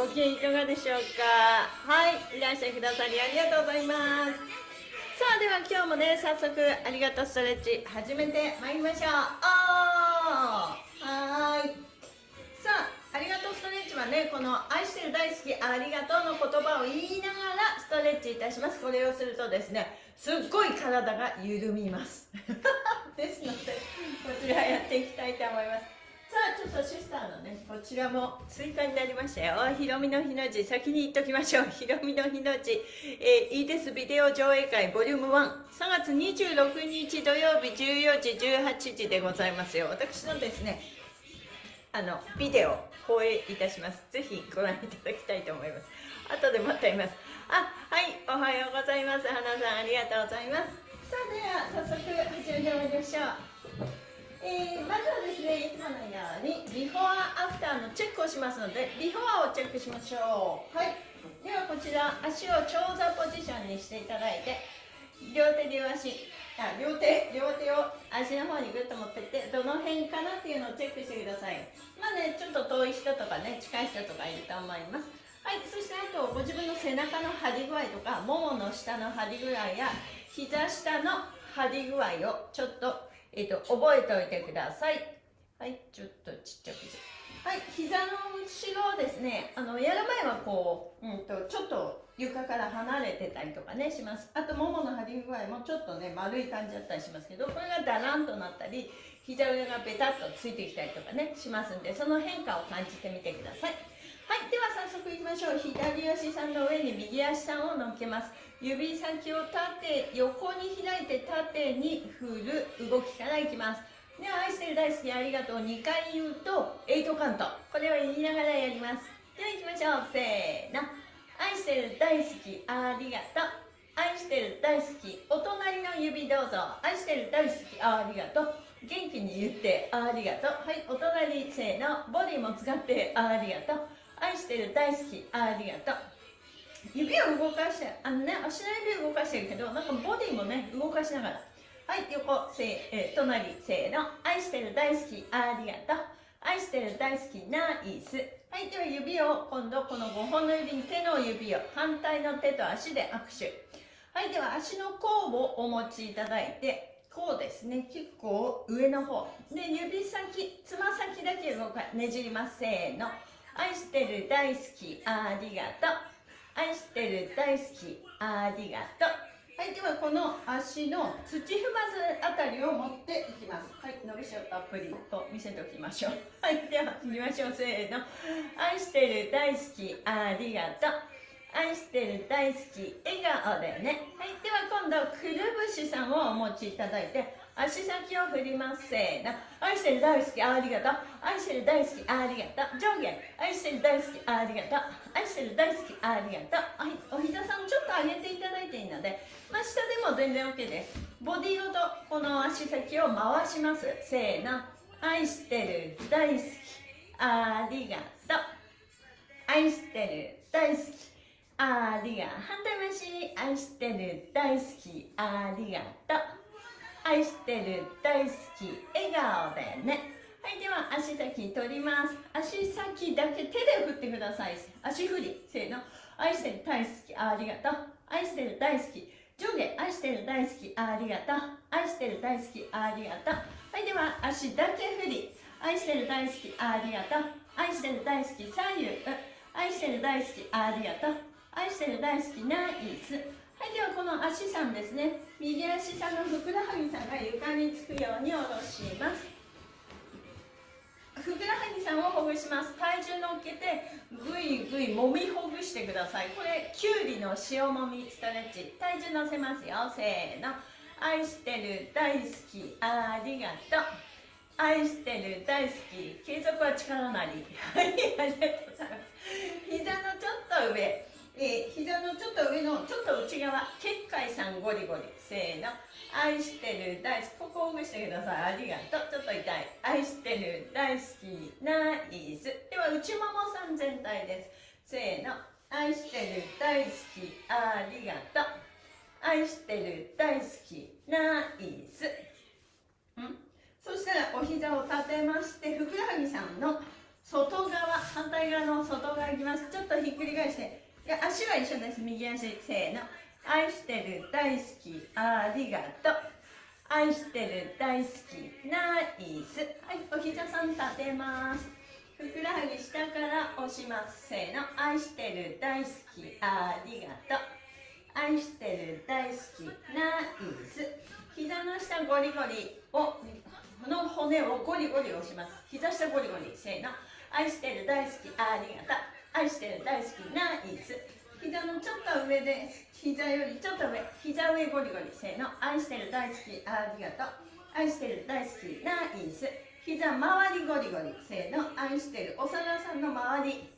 ご機嫌いかがでしょうか？はいいらっしゃいくださりありがとうございます。さあでは今日もね早速ありがとうストレッチ始めてまいりましょう。おーはい。さあありがとうストレッチはねこの愛してる大好きありがとうの言葉を言いながらストレッチいたします。これをするとですねすっごい体が緩みます。ですのでこちらやっていきたいと思います。さあちょっとシスターのねこちらも追加になりましたよ。ひろみの日の字先に言っときましょう。ひろみの日の字、えー、いいです。ビデオ上映会ボリューム13月26日土曜日14時18時でございますよ。私のですねあのビデオ放映いたします。ぜひご覧いただきたいと思います。後でまた言います。あはいおはようございます。花さんありがとうございます。さあでは早速始めてまいりましょう。えー、まずはですねいつものようにビフォーアフターのチェックをしますのでビフォアをチェックしましょう。はい。ではこちら足を長座ポジションにしていただいて両手両足あ両手両手を足の方にグッと持ってってどの辺かなっていうのをチェックしてください。まあねちょっと遠い人とかね近い人とかいると思います。はいそしてあとご自分の背中の張り具合とかももの下の張り具合や膝下の張り具合をちょっとえっ、と、覚えておいてください。はい、ちょっとちっちゃくはい、膝の後ろですね、あの、やる前はこう、うんと、ちょっと床から離れてたりとかね、します。あと、ももの張り具合もちょっとね、丸い感じだったりしますけど、これがだらんとなったり、膝上がベタっとついてきたりとかね、しますんで、その変化を感じてみてください。はい、では早速いきましょう。左足さんの上に右足さんを乗っけます。指先を縦、横に開いて縦に振る動きからいきます。では、愛してる大好きありがとう2回言うと、エイトカウント。これを言いながらやります。では行きましょう。せーの。愛してる大好きありがとう。愛してる大好き。お隣の指どうぞ。愛してる大好きありがとう。元気に言ってありがとう。はい、お隣せーの。ボディも使ってありがとう。愛してる大好きありがとう。指を動かしてあのね足の指を動かしてるけどなんかボディもね動かしながら。はい横せえ、隣せーの。愛してる大好きありがとう。愛してる大好きナイス。はいでは指を今度この5本の指に手の指を反対の手と足で握手。はいでは足の甲をお持ちいただいてこうですね。結構上の方。で指先つま先だけ動かねじります。せーの。愛してる大好きありがとう。愛してる大好きありがとう。はいではこの足の土踏まずあたりを持っていきます。はい伸びしろたっぷりと見せておきましょう。はいでは行きましょうせーの。愛してる大好きありがとう。愛してる大好き笑顔でね。はいでは今度くるぶしさんをお持ちいただいて足先を振りますせーの。愛してる大好きありがとう。愛してる大好きありがとう。上下愛してる大好きありがとう。愛してる大好きありがとう。お膝さんちょっと上げていただいていいのでまあ、下でも全然 OK です。ボディごとこの足先を回します。せーの。愛してる大好きありがとう。愛してる大好きありが反対回し。愛してる大好きありがとう。愛してる大好き笑顔でね。はいでは足先取ります。足先だけ手で振ってください。足振りせーの。愛してる大好きありがとう。愛してる大好き。上下愛してる大好きありがとう。愛してる大好きありがとう。はいでは足だけ振り。愛してる大好きありがとう。愛してる大好き左右。愛してる大好きありがとう。愛してる大好きナイス。はいではこの足さんですね。右足さんのふくらはぎさんが床につくように下ろします。ふくらはぎさんをほぐします。体重乗っけてぐいぐいもみほぐしてください。これきゅうりの塩もみストレッチ。体重乗せますよ。せーの。愛してる大好き。ありがとう。愛してる大好き。継続は力なり。はいありがとうございます。膝のちょっと上。えー、膝のちょっと上のちょっと内側結界さんゴリゴリ。せーの。愛してる大好き。ここをほぐしてください。ありがとう。ちょっと痛い。愛してる大好き。ナイス。では内ももさん全体です。せーの。愛してる大好き。ありがとう。愛してる大好き。ナイス。ん？そしたらお膝を立てましてふくらはぎさんの外側反対側の外側いきます。ちょっとひっくり返して。足は一緒です。右足せーの。愛してる大好き。ありがとう。愛してる大好き。ナイス。はいお膝さん立てます。ふくらはぎ下から押します。せーの。愛してる大好き。ありがとう。愛してる大好き。ナイス。膝の下ゴリゴリをの骨をゴリゴリ押します。膝下ゴリゴリ。せーの。愛してる大好き。ありがとう。愛してる大好きナイス膝のちょっと上です膝よりちょっと上膝上ゴリゴリせーの愛してる大好きありがとう。愛してる大好きナイス膝周りゴリゴリせーの愛してるお皿さんの周り。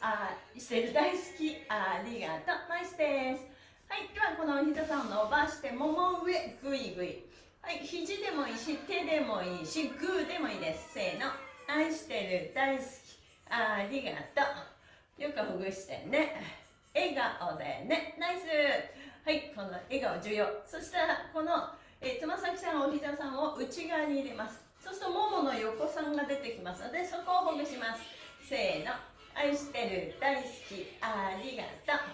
愛してる大好きありがとう。ナイスです。はいではこのお膝さんを伸ばしてもも上ぐいぐいはい肘でもいいし手でもいいしグーでもいいです。せーの愛してる大好きありがとう。よくほぐしてね。笑顔でね。ナイス。はいこの笑顔重要。そしたらこのえつま先さんお膝さんを内側に入れます。そうするとももの横さんが出てきますのでそこをほぐします。せーの。愛してる大好き。ありがとう。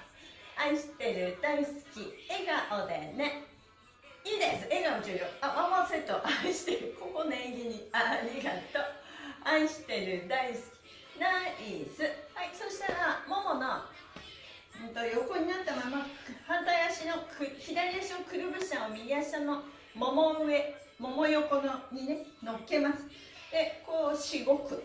愛してる大好き。笑顔でね。いいです。笑顔重要。あワンワンセット。愛してる。ここ念入りに。ありがとう。愛してる大好き。ナイス。はいそしたらももの、うん、と横になったまま反対足の左足のくるぶしを右足のもも上もも横のにね乗っけます。でこうしごく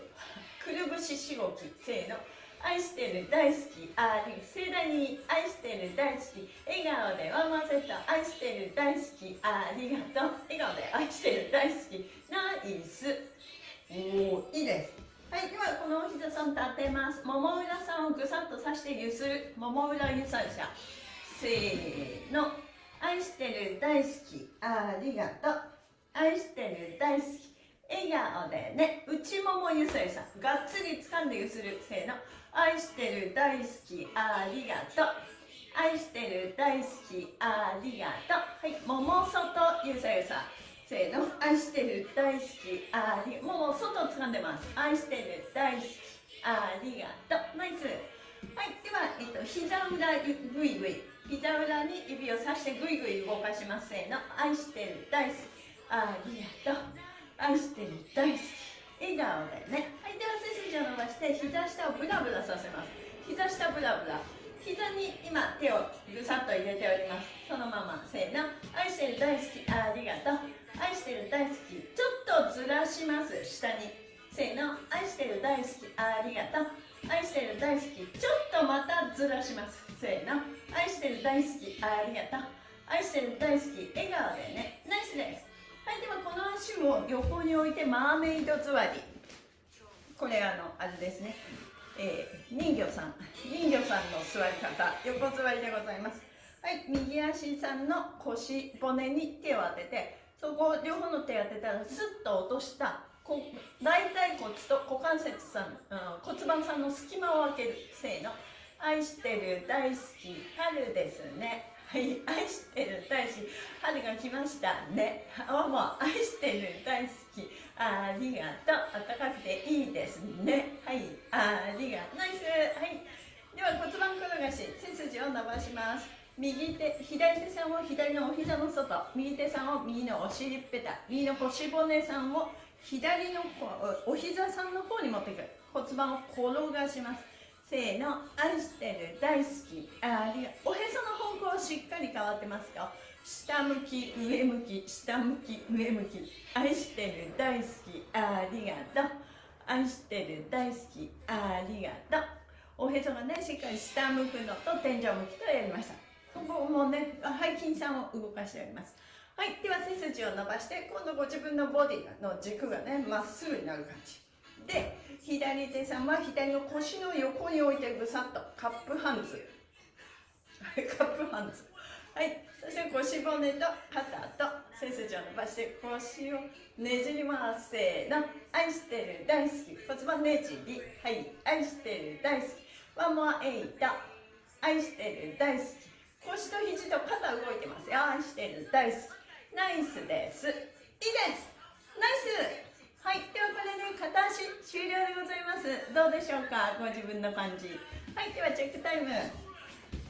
くるぶししごきせーの。愛してる大好きあり盛大に愛してる大好き笑顔でワンワンセット。愛してる大好きありがとう。笑顔で愛してる大好き。ナイス。おいいですはいではこのお膝さん立てます。もも裏さんをぐさっとさしてゆする。もも裏ゆさしゃせーの。愛してる大好き。ありがとう。愛してる大好き。笑顔でね。内ももゆすりさんがっつり掴んでゆする。せーの。愛してる大好き。ありがとう。愛してる大好き。ありがとう。はいもも外ゆさゆさせーの。愛してる大好きあり。もう外掴んでます。愛してる大好きありがとう。ナイス。はいでは、えっと、膝裏ぐいぐい膝裏に指をさしてぐいぐい動かします。せーの。愛してる大好きありがとう。愛してる大好き。笑顔でね。はいでは背筋を伸ばして膝下をブラブラさせます。膝下ブラブラ。膝に今手をぐさっと入れております。そのまませーの。愛してる大好きありがとう。愛してる大好きちょっとずらします。下に。せーの。愛してる大好きありがとう。愛してる大好きちょっとまたずらします。せーの。愛してる大好きありがとう。愛してる大好き笑顔でね。ナイスです。はいではこの足を横に置いてマーメイド座り。これあのあれですね。えー、人魚さん。人魚さんの座り方。横座りでございます。はい右足さんの腰骨に手を当ててそこ両方の手を当てたらスッと落とした大腿骨と股関節さん、うん、骨盤さんの隙間を開けるせーの愛してる大好き春ですね。はい愛してる大好き春が来ましたね。あもう愛してる大好きありがとう。暖かくていいですね。はい。ありがとう。ナイス。はい。では骨盤転がし背筋を伸ばします。右手左手さんを左のお膝の外。右手さんを右のお尻っぺた。右の腰骨さんを左のお膝さんの方に持ってく。る骨盤を転がします。せーの。愛してる。大好き。ありがおへその方向しっかり変わってますか下向き上向き下向き上向き。愛してる大好きありがとう。愛してる大好きありがとう。おへそがねしっかり下向くのと天井向きとやりました。ここもね背筋さんを動かしております。はいでは背筋を伸ばして今度ご自分のボディの軸がねまっすぐになる感じ。で左手さんは左の腰の横に置いてぐさっとカップハンズ。カップハンズ。はい。そして腰骨と肩と背筋を伸ばして腰をねじります。せーの。愛してる大好き。骨盤ねじり。はい。愛してる大好き。ワンモアエイト。愛してる大好き。腰と肘と肩動いてますよ。愛してる大好き。ナイスです。いいです。ナイス。はい。ではこれで片足終了でございます。どうでしょうか？ご自分の感じ。はい。ではチェックタイム。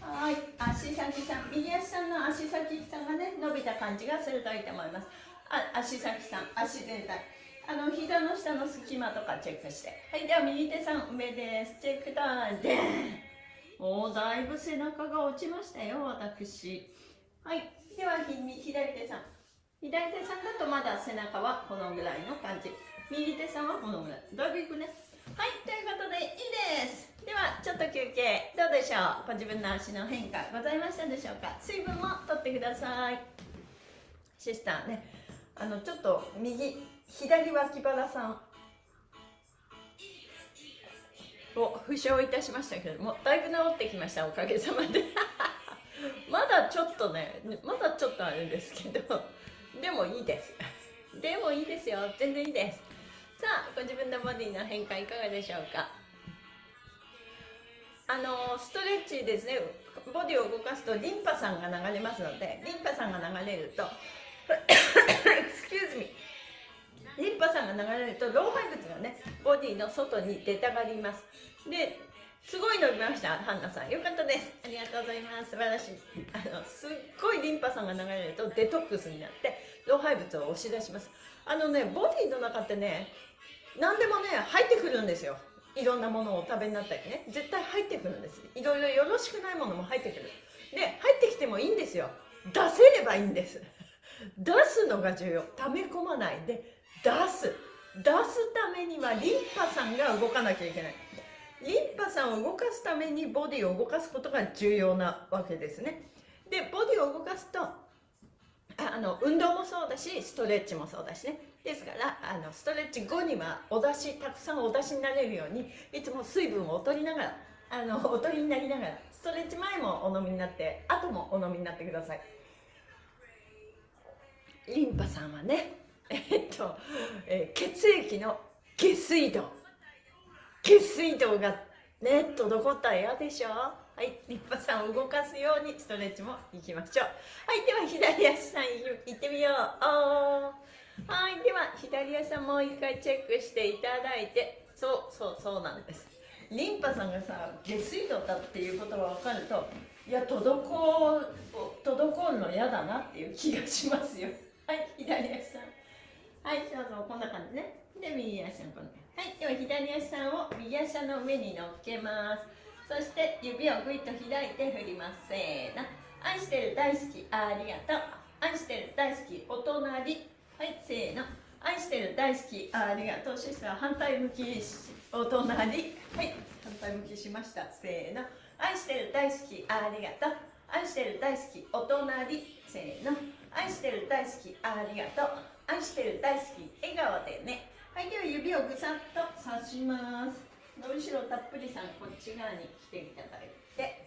はい。足先さん右足さんの足先さんがね伸びた感じが鋭いと思います。あ足先さん足全体。あの膝の下の隙間とかチェックして。はいでは右手さん上です。チェックタイムで。おだいぶ背中が落ちましたよ私。はい。では左手さん。左手さんだとまだ背中はこのぐらいの感じ。右手さんはこのぐらい。だいぶいくね？はいということでいいです。ではちょっと休憩。どうでしょう。ご自分の足の変化ございましたでしょうか。水分も取ってください。シスター。ねあのちょっと右左脇腹さんを負傷いたしましたけどもだいぶ治ってきました。おかげさまで。まだちょっとねまだちょっとあるんですけど。でもいいです。でもいいですよ。全然いいです。さあご自分のボディの変化いかがでしょうか？あのストレッチですね。ボディを動かすとリンパさんが流れますのでリンパさんが流れると excuse me リンパさんが流れると老廃物がねボディの外に出たがります。ですごい伸びました。ハンナさん。よかったです。ありがとうございます。素晴らしい。あのすっごいリンパ酸が流れるとデトックスになって老廃物を押し出します。あのねボディの中ってね何でもね入ってくるんですよ。いろんなものをお食べになったりね。絶対入ってくるんです。いろいろよろしくないものも入ってくる。で入ってきてもいいんですよ。出せればいいんです。出すのが重要。溜め込まない。で出す。出すためにはリンパ酸が動かなきゃいけないリンパ酸を動かすためにボディを動かすことが重要なわけですね。でボディを動かすとあの運動もそうだしストレッチもそうだしね。ですからあのストレッチ後にはお出したくさんお出しになれるようにいつも水分をお取りながらあのお取りになりながらストレッチ前もお飲みになって後もお飲みになってください。リンパさんはねえっと、えー、血液の下水道。下水道がね滞ったら嫌でしょ？はいリンパさんを動かすようにストレッチもいきましょう。はいでは左足さんいってみよう。はいでは左足さんもう一回チェックしていただいて。そうそうそうなんです。リンパさんがさ下水道だっていうことが分かるといや滞滞るの嫌だなっていう気がしますよ。はい左足さん。はいどうぞこんな感じね。で右足さんこんな感じ。はいでは左足さんを右足の上に乗っけます。そして指をぐいっと開いて振ります。せーの。愛してる大好きありがとう。愛してる大好きお隣。はいせーの。愛してる大好きありがとう。シスター反対向きお隣。はい反対向きしました。せーの。愛してる大好きありがとう。愛してる大好きお隣。せーの。愛してる大好きありがとう。愛してる大好き笑顔でねはいでは指をぐさっと刺します。の後ろたっぷりさんこっち側に来ていただいて。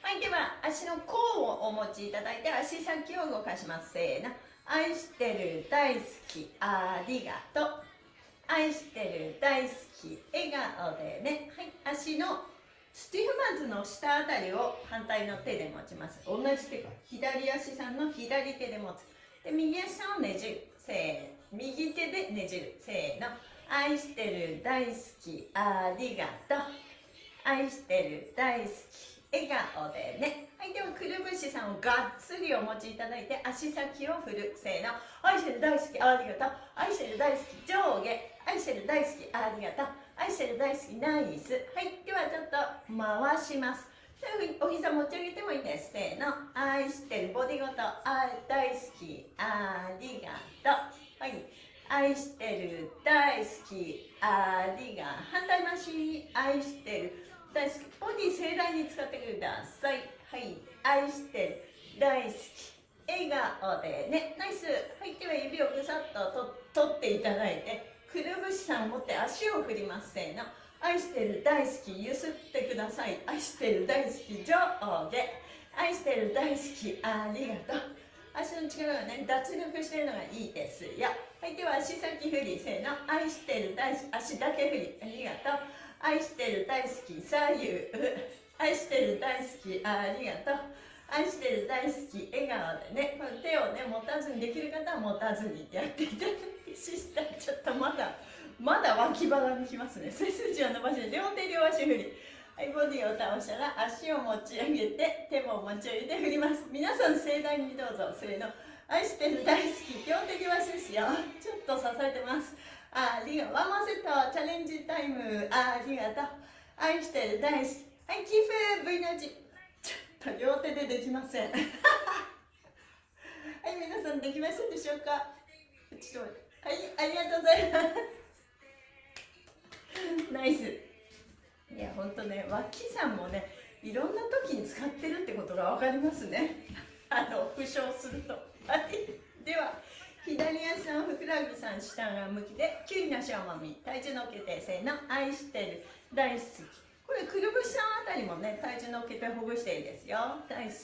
はいでは足の甲をお持ちいただいて足先を動かします。せーの。愛してる大好きありがとう。愛してる大好き笑顔でね。はい足のスティフマズの下あたりを反対の手で持ちます。同じ手か左足さんの左手で持つ。で右足さんをねじる。せーの。右手でねじる。せーの。愛してる大好きありがとう。愛してる大好き笑顔でね。はいではくるぶしさんをがっつりお持ちいただいて足先を振る。せーの。愛してる大好きありがとう。愛してる大好き上下。愛してる大好きありがとう。愛してる大好きナイス。はいではちょっと回します。お膝持ち上げてもいいです。せーの。愛してるボディごと。あ大好きありがとう。はい。愛してる大好きありが反対回し。愛してる大好き。ボディ盛大に使ってくださいはい。愛してる大好き。笑顔でね。ナイス。はい。では指をぐさっとと取っていただいてくるぶしさんを持って足を振りますせーの。愛してる大好きゆすってください。愛してる大好き上下愛してる大好きありがとう。足の力がね脱力してるのがいいですよ。はいでは足先振りせーの。愛してる大好足だけ振り。ありがとう。愛してる大好き左右 愛してる大好きありがとう。愛してる大好き笑顔でねこれ手をね持たずにできる方は持たずにってやっていただいてシスターちょっとまだまだ脇腹にきますね。背筋を伸ばして両手両足振り。はいボディを倒したら足を持ち上げて手も持ち上げて振ります。皆さん盛大にどうぞ。せーの愛してる大好き両手両足ですよ。ちょっと支えてます。ありがとう。ワンマンセットチャレンジタイム。ありがとう。愛してる大好き。はいキーフ V の字。ちょっと両手でできません。はい皆さんできましたでしょうか？ちょっとはいありがとうございます。ナイス。いやほんとね脇さんもねいろんな時に使ってるってことが分かりますね。あの負傷すると。はい。では左足さんふくらはぎさん下が向きできゅうりのしょもみ体重のっけてせーの愛してる。大好き。これくるぶしさんあたりもね体重のっけてほぐしていいですよ。大好き。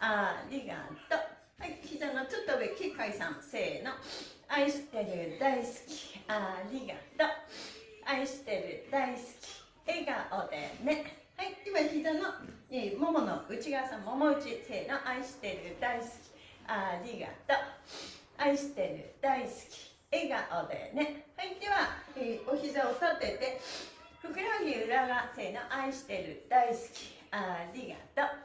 ありがとう。はい。膝のちょっと上きっかいさん。せーの愛してる。大好き。ありがとう。愛してる。大好き。笑顔でね。はい。今膝の、えー、ももの内側さんもも内せーの愛してる大好き。ありがとう。愛してる大好き。笑顔でね。はい。では、えー、お膝を立ててふくらはぎ裏側せーの愛してる大好き。ありがとう。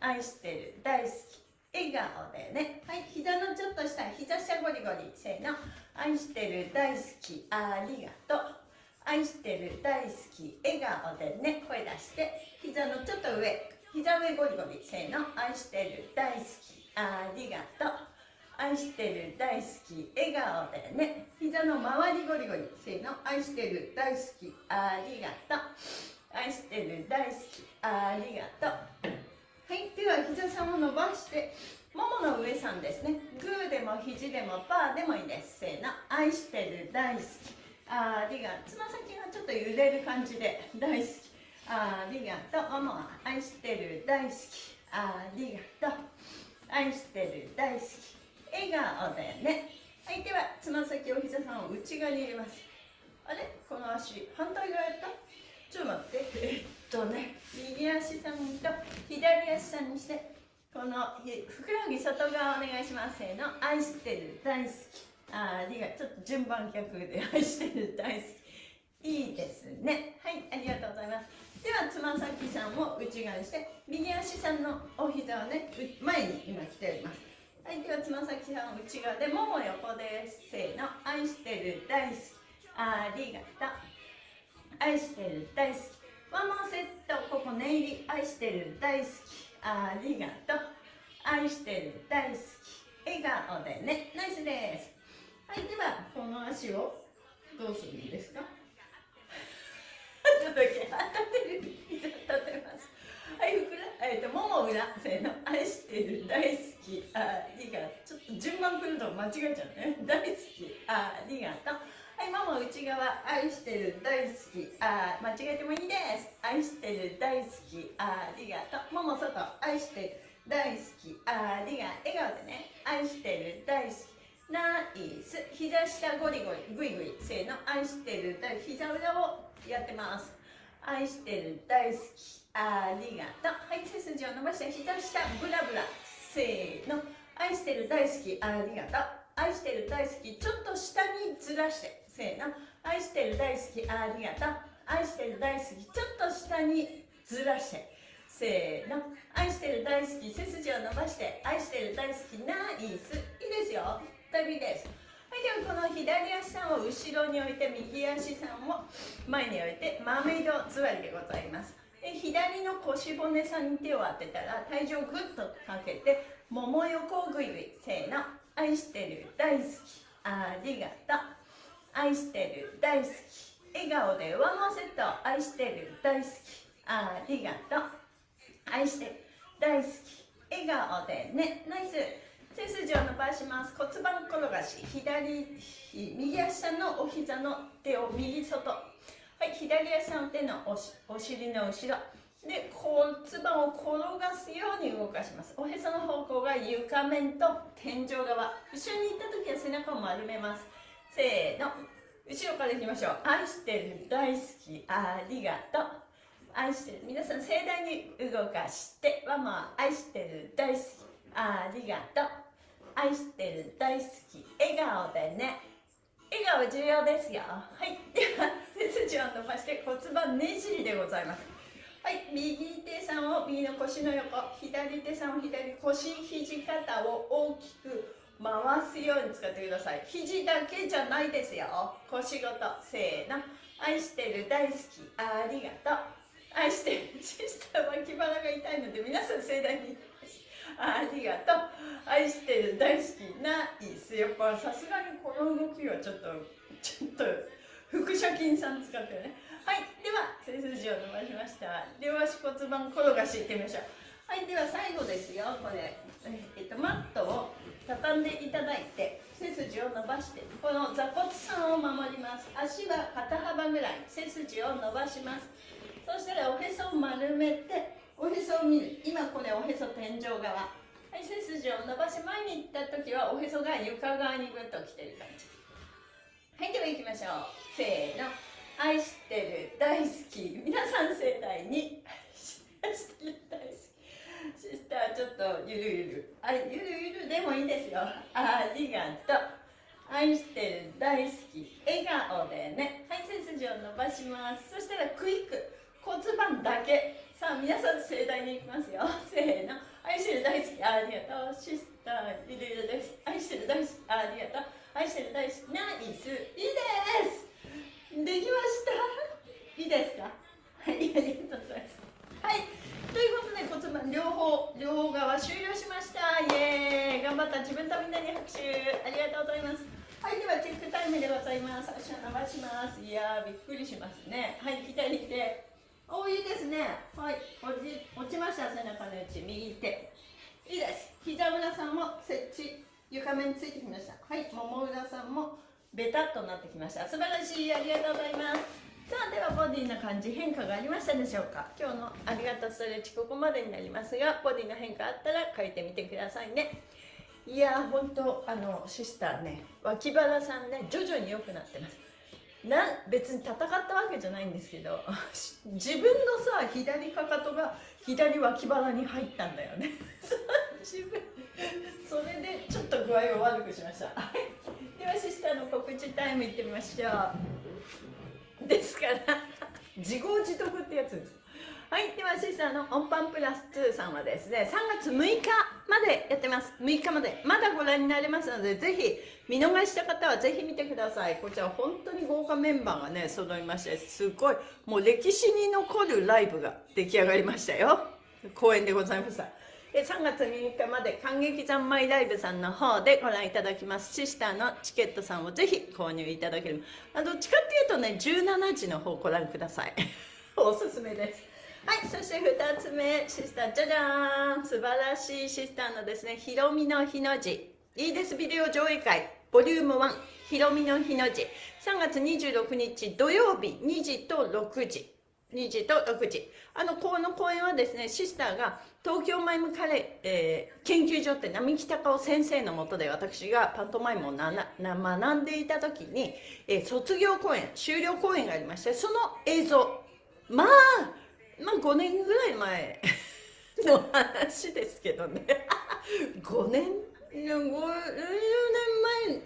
愛してる大好き。笑顔でね。はい。膝のちょっと下膝下ゴリゴリせーの愛してる大好き。ありがとう。愛してる大好き笑顔でね声出して膝のちょっと上膝上ゴリゴリせーの愛してる大好きありがとう。愛してる大好き笑顔でね膝の周りゴリゴリせーの愛してる大好きありがとう。愛してる大好きありがとう。はいでは膝さんを伸ばしてももの上さんですね。グーでも肘でもパーでもいいです。せーの愛してる大好き。ありがつま先がちょっと揺れる感じで大好き。ありがとうもも愛してる大好き。ありがとう愛してる大好き。笑顔でね。はいではつま先お膝さんを内側に入れます。あれ？この足反対側やった？ちょっと待って。えっとね。右足さんと左足さんにして。このふくらはぎ外側お願いします。せーの。愛してる大好き。あありがちょっと順番逆で愛してる大好き。いいですね。はいありがとうございます。ではつま先さんを内側にして右足さんのお膝をね前に今来ております。はいではつま先さん内側でもも横ですせーの愛してる大好き。ありがとう。愛してる大好き。ワンマンセットここ念入り愛してる大好き。ありがとう。愛してる大好き。笑顔でね。ナイスです。はいではこの足をどうするんですか？ちょっと立てる膝立てます。はいふくらえっ、ー、ともも裏せーの愛してる大好きありがとう。ちょっと順番来ると間違えちゃうね。大好きありがとう。はいもも内側愛してる大好きあ間違えてもいいです。愛してる大好きありがとう。もも外愛してる大好きありが笑顔でね。愛してる大好き。ナイス。膝下ゴリゴリ。グイグイ。せーの。愛してる。大膝裏をやってます。愛してる。大好き。ありがとう。はい背筋を伸ばして。膝下ブラブラ。せーの。愛してる。大好き。ありがとう。愛してる。大好き。ちょっと下にずらして。せーの。愛してる。大好き。ありがとう。愛してる。大好き。ちょっと下にずらして。せーの。愛してる。大好き。背筋を伸ばして。愛してる。大好き。ナイス。いいですよ。旅です。はいではこの左足さんを後ろに置いて右足さんを前に置いてマーメイド座りでございます。で左の腰骨さんに手を当てたら体重をグッとかけてもも横ぐいぐいせーの愛してる大好きありがとう愛してる大好き笑顔で上回せと愛してる大好きありがとう愛してる大好き笑顔でねナイス。背筋を伸ばします骨盤転がし左右足のお膝の手を右外はい左足の手のおお尻の後ろ。で骨盤を転がすように動かします。おへその方向が床面と天井側。後ろに行った時は背中を丸めます。せーの。後ろからいきましょう。愛してる大好きありがとう。愛してる。皆さん盛大に動かして。ママ愛してる大好きありがとう。愛してる大好き笑顔でね。笑顔重要ですよ。はい。では背筋を伸ばして骨盤ねじりでございます。はい。右手さんを右の腰の横左手さんを左腰肘肩を大きく回すように使ってください。肘だけじゃないですよ。腰ごとせーの。愛してる大好きありがとう。愛してるシスター脇腹が痛いので皆さん盛大にありがとう。愛してる大好きなイスやっぱさすがにこの動きはちょっとちょっと腹斜筋さん使ってね。はいでは背筋を伸ばしました。両足骨盤転がしいってみましょう。はいでは最後ですよ。これえっとマットを畳んでいただいて背筋を伸ばしてこの座骨さんを守ります。足は肩幅ぐらい。背筋を伸ばします。そしたらおへそを丸めておへそを見る。今これおへそ天井側。はい背筋を伸ばし前に行った時はおへそが床側にぐっと来てる感じ。はいでは行きましょう。せーの。愛してる大好き。皆さん盛大に。愛してる大好き。シスターちょっとゆるゆる。あゆるゆるでもいいですよ。ありがとう。愛してる大好き。笑顔でね。はい背筋を伸ばします。そしたらクイック。骨盤だけ。さあ皆さん盛大にいきますよ。せーの。愛してる大好きありがとう。シスターゆるゆるです。愛してる大好きありがとう。愛してる大好きナイス。いいです。できました。いいですか？はいありがとうございます。はい。ということで骨盤両方両側終了しました。イエーイ。頑張った自分とみんなに拍手。ありがとうございます。はいではチェックタイムでございます。足を伸ばします。いやびっくりしますね。はい左手。おいいですね。はい。落ち落ちました背中の位置右手。いいです。膝裏さんも設置床面についてきました。はい。もも裏さんもベタっとなってきました。素晴らしいありがとうございます。さあではボディの感じ変化がありましたでしょうか？今日のありがとうストレッチここまでになりますがボディの変化あったら書いてみてくださいね。いやー本当あのシスターね脇腹さんね徐々に良くなってます。な別に戦ったわけじゃないんですけど自分のさ左かかとが左脇腹に入ったんだよね。自分それでちょっと具合を悪くしました。ではシスターの告知タイムいってみましょう。ですから。自業自得ってやつです。はい、ではシスターのオンパンプラス2さんはですね、3月6日までやってます。6日まで。まだご覧になれますので、ぜひ見逃した方はぜひ見てください。こちら本当に豪華メンバーがね、揃いまして、すごい、もう歴史に残るライブが出来上がりましたよ。公演でございました。で3月6日まで感激三昧ライブさんの方でご覧いただきますシスターのチケットさんをぜひ購入いただけるあどっちかっていうとね17時の方ご覧ください おすすめですはいそして2つ目シスターじゃじゃーん。素晴らしいシスターのですねひろみの日の字いいですビデオ上映会。ボリューム1ひろみの日の字3月26日土曜日2時と6時。2時と6時。あのこの公演はですねシスターが東京マイムカレー、えー、研究所って並木隆夫先生のもとで私がパントマイムをなな学んでいた時に、えー、卒業公演終了公演がありましてその映像。まあまあ5年ぐらい前 の話ですけどね。5年50年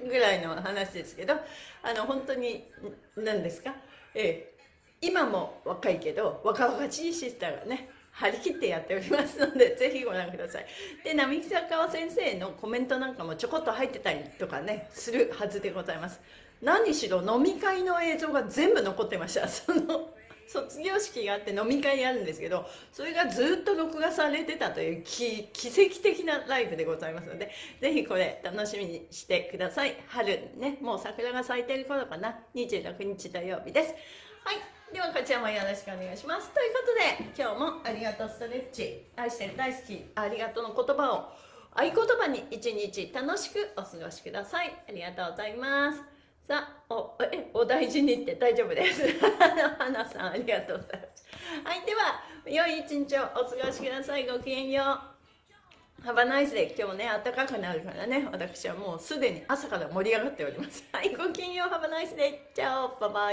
前ぐらいの話ですけどあの本当に何ですか、ええ、今も若いけど若々しいシスターがね張り切ってやっておりますのでぜひご覧ください。で並木坂先生のコメントなんかもちょこっと入ってたりとかねするはずでございます。何しろ飲み会の映像が全部残ってました。その卒業式があって飲み会あるんですけどそれがずっと録画されてたという奇跡的なライブでございますのでぜひこれ楽しみにしてください。春ねもう桜が咲いてる頃かな。26日土曜日です。はい。ではこちらもよろしくお願いします。ということで今日もありがとうストレッチ。愛してる大好きありがとうの言葉を合言葉に一日楽しくお過ごしください。ありがとうございます。さあ、お、え、お大事にって大丈夫です。花さん、ありがとうございます。はい、では、良い一日をお過ごしください。ごきげんよう。ハバナイスで今日ね、暖かくなるからね、私はもうすでに朝から盛り上がっております。はい、ごきげんよう、ハバナイスで。チャオ、バイバイ。